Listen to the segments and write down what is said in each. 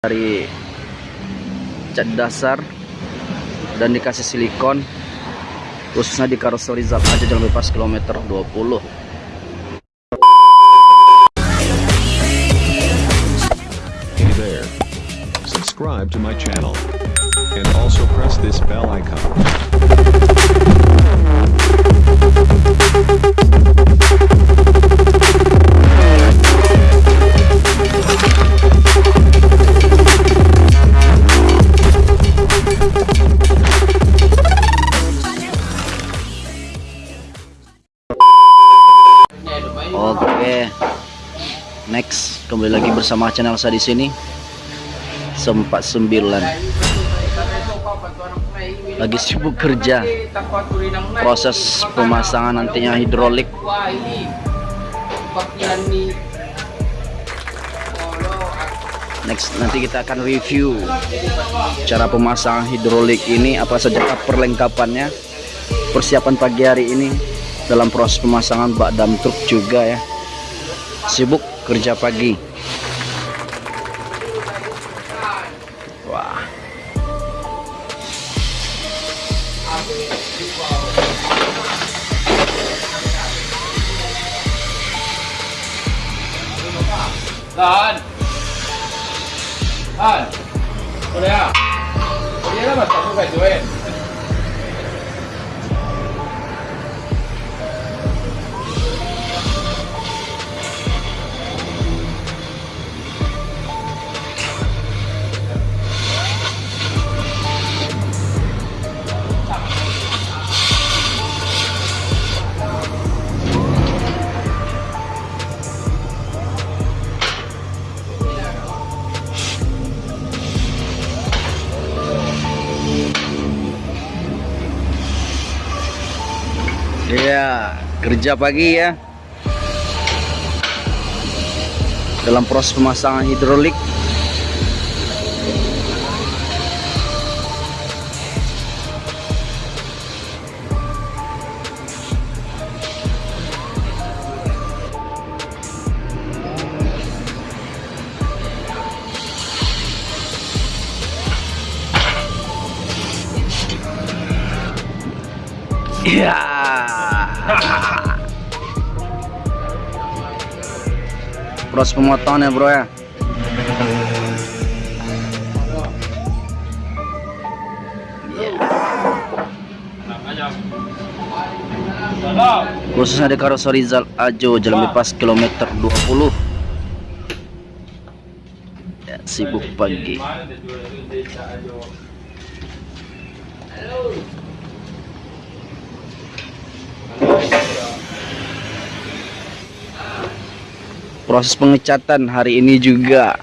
dari cat dasar dan dikasih silikon khususnya di karoseri Zap aja jalan bebas kilometer 20 Hey there. Subscribe to my channel. And also press this bell icon. Oke. Next, kembali lagi bersama channel saya di sini. Sempat sembilan. Lagi sibuk kerja. Proses pemasangan nantinya hidrolik. Next, nanti kita akan review cara pemasangan hidrolik ini apa saja perlengkapannya. Persiapan pagi hari ini dalam proses pemasangan bak dam truk juga ya sibuk kerja pagi wah Lan. Lan. Udah. Dia lah masa aku kayak join. Iya, kerja pagi ya. Dalam proses pemasangan hidrolik. Iya. Proses pemotongan ya bro ya. Khususnya di karoseri Zal Ajo Jalan Bebas kilometer 20. Ya, sibuk pagi. Mana Proses pengecatan hari ini juga.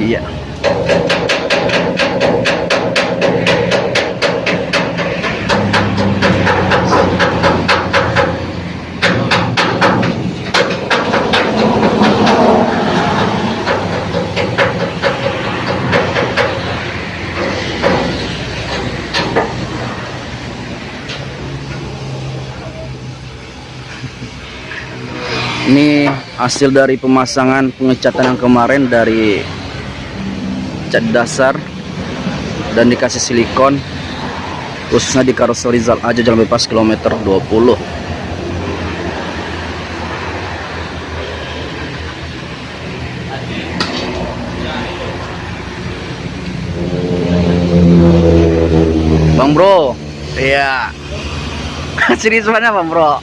Iya. Ini hasil dari pemasangan pengecatan yang kemarin dari cat dasar dan dikasih silikon khususnya di karoseri Zal aja jalan bebas kilometer 20 Bang Bro? Iya. Serius mana Bang Bro?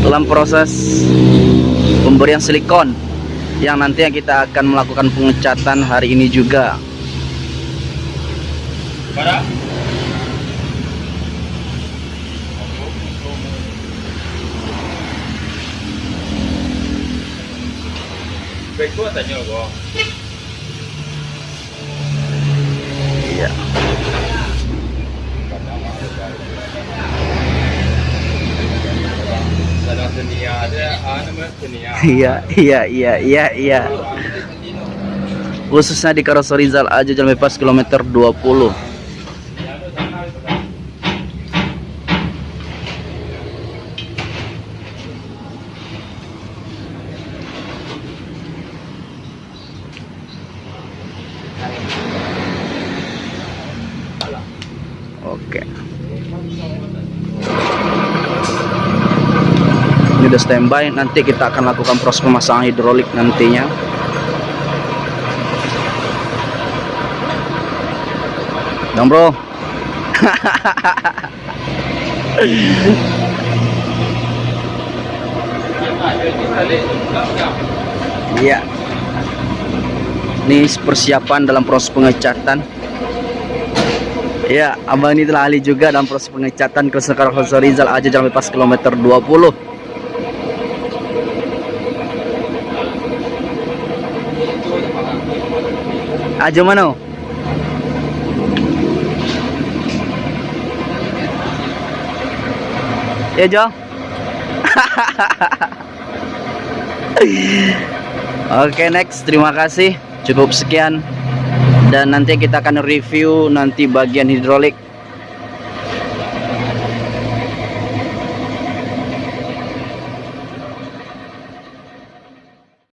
Dalam proses pemberian silikon yang nantinya kita akan melakukan pengecatan hari ini juga. Iya. Dunia ada apa nama dunia? Iya, iya, iya, iya, iya. Khususnya di Karoso Rizal aja jalan bebas kilometer 20. Oke. Ini udah standby, nanti kita akan lakukan proses pemasangan hidrolik nantinya. Dong bro. Iya. Ini persiapan dalam proses pengecatan. Ya, abang ini telah ahli juga dalam proses pengecatan Karavansari Rizal aja jalan lepas kilometer 20. Aja mana? Ya, Jo. Oke, next. Terima kasih. Cukup sekian. Dan nanti kita akan review nanti bagian hidrolik